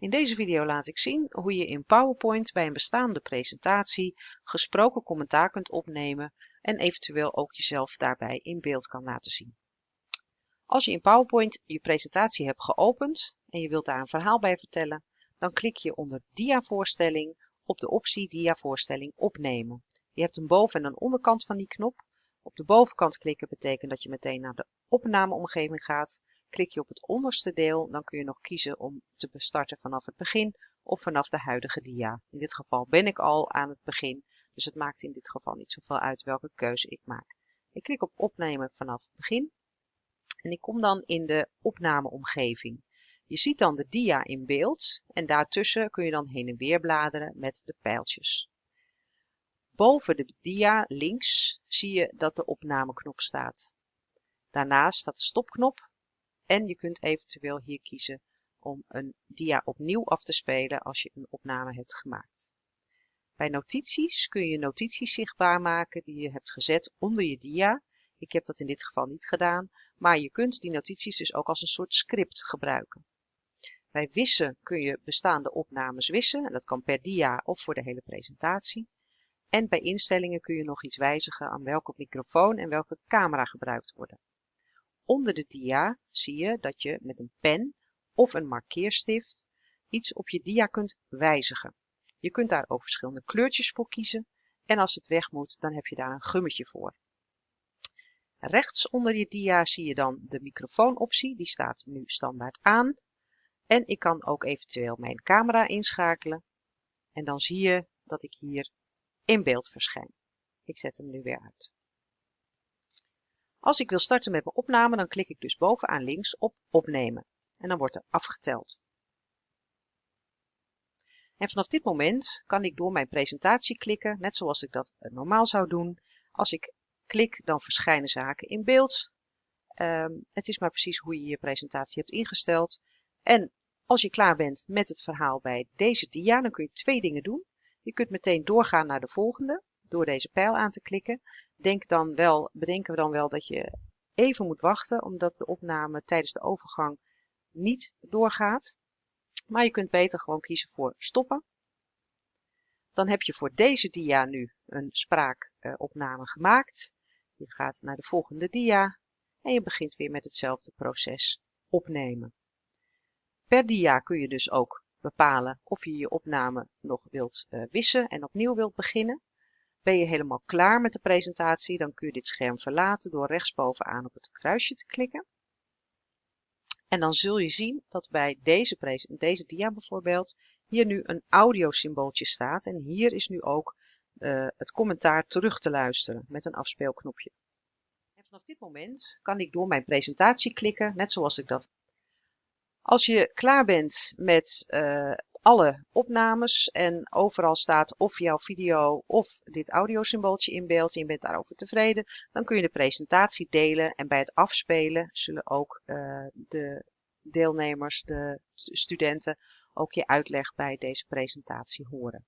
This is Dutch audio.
In deze video laat ik zien hoe je in PowerPoint bij een bestaande presentatie gesproken commentaar kunt opnemen en eventueel ook jezelf daarbij in beeld kan laten zien. Als je in PowerPoint je presentatie hebt geopend en je wilt daar een verhaal bij vertellen, dan klik je onder Dia-voorstelling op de optie Dia-voorstelling opnemen. Je hebt een boven- en een onderkant van die knop. Op de bovenkant klikken betekent dat je meteen naar de opnameomgeving gaat. Klik je op het onderste deel, dan kun je nog kiezen om te starten vanaf het begin of vanaf de huidige dia. In dit geval ben ik al aan het begin, dus het maakt in dit geval niet zoveel uit welke keuze ik maak. Ik klik op opnemen vanaf het begin en ik kom dan in de opnameomgeving. Je ziet dan de dia in beeld en daartussen kun je dan heen en weer bladeren met de pijltjes. Boven de dia links zie je dat de opnameknop staat. Daarnaast staat de stopknop en je kunt eventueel hier kiezen om een dia opnieuw af te spelen als je een opname hebt gemaakt. Bij notities kun je notities zichtbaar maken die je hebt gezet onder je dia. Ik heb dat in dit geval niet gedaan, maar je kunt die notities dus ook als een soort script gebruiken. Bij wissen kun je bestaande opnames wissen. En dat kan per dia of voor de hele presentatie. En bij instellingen kun je nog iets wijzigen aan welke microfoon en welke camera gebruikt worden. Onder de dia zie je dat je met een pen of een markeerstift iets op je dia kunt wijzigen. Je kunt daar ook verschillende kleurtjes voor kiezen en als het weg moet, dan heb je daar een gummetje voor. Rechts onder je dia zie je dan de microfoonoptie, die staat nu standaard aan. En ik kan ook eventueel mijn camera inschakelen. En dan zie je dat ik hier in beeld verschijn. Ik zet hem nu weer uit. Als ik wil starten met mijn opname, dan klik ik dus bovenaan links op opnemen. En dan wordt er afgeteld. En vanaf dit moment kan ik door mijn presentatie klikken, net zoals ik dat normaal zou doen. Als ik klik, dan verschijnen zaken in beeld. Ehm, het is maar precies hoe je je presentatie hebt ingesteld. En als je klaar bent met het verhaal bij deze dia, dan kun je twee dingen doen. Je kunt meteen doorgaan naar de volgende door deze pijl aan te klikken. Denk dan wel, bedenken we dan wel dat je even moet wachten, omdat de opname tijdens de overgang niet doorgaat. Maar je kunt beter gewoon kiezen voor stoppen. Dan heb je voor deze dia nu een spraakopname gemaakt. Je gaat naar de volgende dia en je begint weer met hetzelfde proces opnemen. Per dia kun je dus ook bepalen of je je opname nog wilt uh, wissen en opnieuw wilt beginnen. Ben je helemaal klaar met de presentatie, dan kun je dit scherm verlaten door rechtsbovenaan op het kruisje te klikken. En dan zul je zien dat bij deze, deze dia bijvoorbeeld hier nu een audiosymbooltje staat. En hier is nu ook uh, het commentaar terug te luisteren met een afspeelknopje. En vanaf dit moment kan ik door mijn presentatie klikken, net zoals ik dat. Als je klaar bent met uh, alle opnames en overal staat of jouw video of dit audiosymbooltje in beeld en je bent daarover tevreden, dan kun je de presentatie delen en bij het afspelen zullen ook uh, de deelnemers, de studenten, ook je uitleg bij deze presentatie horen.